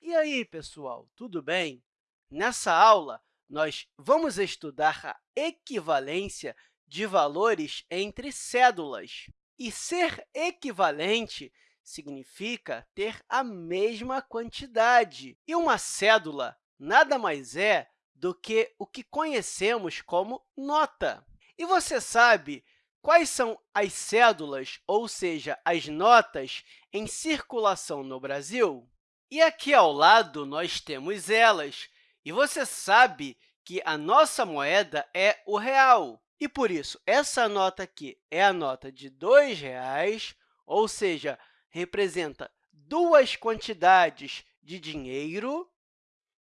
E aí, pessoal, tudo bem? Nessa aula, nós vamos estudar a equivalência de valores entre cédulas. E ser equivalente significa ter a mesma quantidade. E uma cédula nada mais é do que o que conhecemos como nota. E você sabe quais são as cédulas, ou seja, as notas, em circulação no Brasil? E aqui ao lado, nós temos elas. E você sabe que a nossa moeda é o real. E, por isso, essa nota aqui é a nota de R$ reais, ou seja, representa duas quantidades de dinheiro.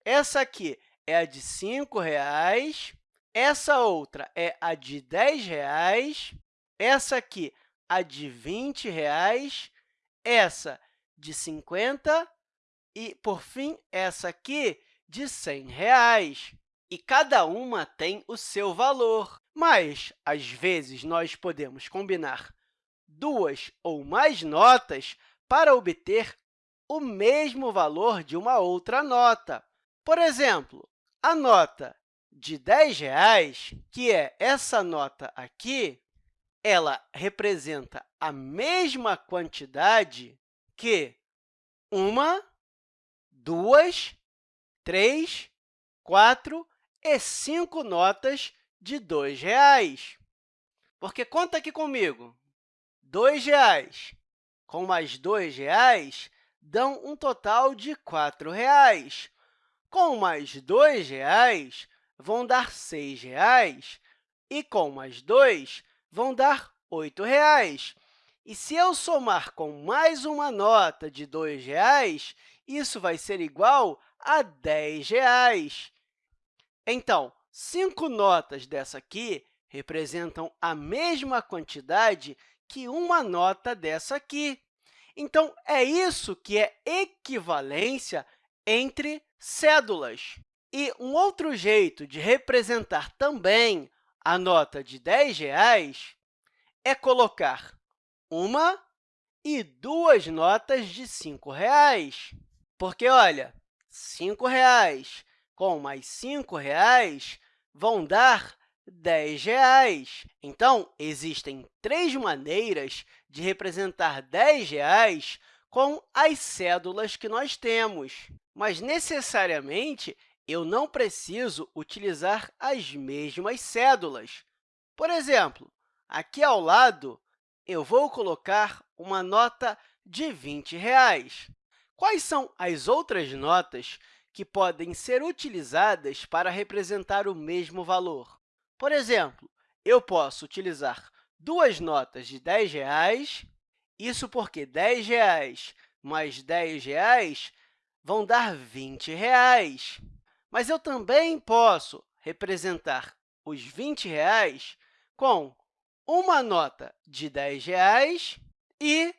Essa aqui é a de R$ reais. Essa outra é a de R$ reais. Essa aqui, a de R$ reais. Essa de 50 e, por fim, essa aqui de 100 reais. E cada uma tem o seu valor, mas, às vezes, nós podemos combinar duas ou mais notas para obter o mesmo valor de uma outra nota. Por exemplo, a nota de R$ reais, que é essa nota aqui, ela representa a mesma quantidade que uma duas, três, quatro e cinco notas de R$ reais. Porque conta aqui comigo. R$ reais com mais R$ reais dão um total de R$ reais. Com mais R$ reais, vão dar R$ reais, e com mais 2, vão dar R$ reais. E se eu somar com mais uma nota de R$ reais, isso vai ser igual a R$ reais. Então, cinco notas dessa aqui representam a mesma quantidade que uma nota dessa aqui. Então, é isso que é equivalência entre cédulas. E um outro jeito de representar também a nota de R$ reais é colocar uma e duas notas de R$ reais. Porque, olha, R$ reais com mais R$ reais vão dar R$ reais. Então, existem três maneiras de representar R$ reais com as cédulas que nós temos. Mas, necessariamente, eu não preciso utilizar as mesmas cédulas. Por exemplo, aqui ao lado, eu vou colocar uma nota de 20 reais. Quais são as outras notas que podem ser utilizadas para representar o mesmo valor? Por exemplo, eu posso utilizar duas notas de R$ reais, isso porque R$ reais mais R$ reais vão dar 20 reais. Mas eu também posso representar os 20 reais com uma nota de R$ reais e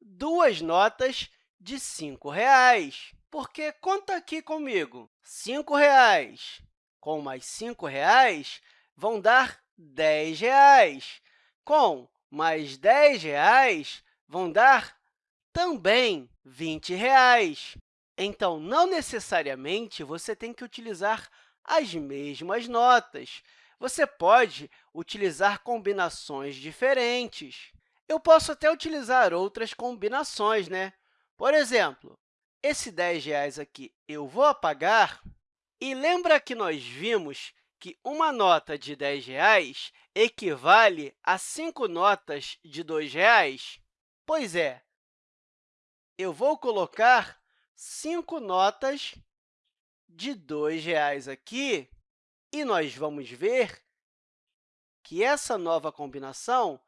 duas notas de 5 reais. Porque conta aqui comigo, R$ 5,00 com mais R$ 5,00 vão dar R$ 10,00. Com mais R$ 10,00 vão dar também R$ 20,00. Então, não necessariamente você tem que utilizar as mesmas notas. Você pode utilizar combinações diferentes. Eu posso até utilizar outras combinações, né? Por exemplo, esse R$ reais aqui eu vou apagar. E lembra que nós vimos que uma nota de R$ reais equivale a cinco notas de R$ reais? Pois é, eu vou colocar cinco notas de R$ reais aqui, e nós vamos ver que essa nova combinação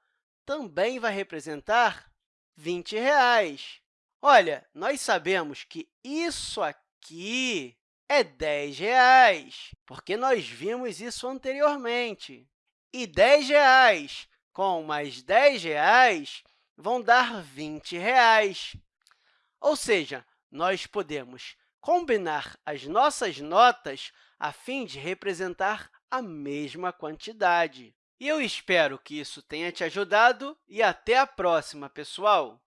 também vai representar 20 reais. Olha, nós sabemos que isso aqui é R$ reais, porque nós vimos isso anteriormente. E R$ reais com mais R$ reais vão dar 20 reais. Ou seja, nós podemos combinar as nossas notas a fim de representar a mesma quantidade. E eu espero que isso tenha te ajudado e até a próxima, pessoal!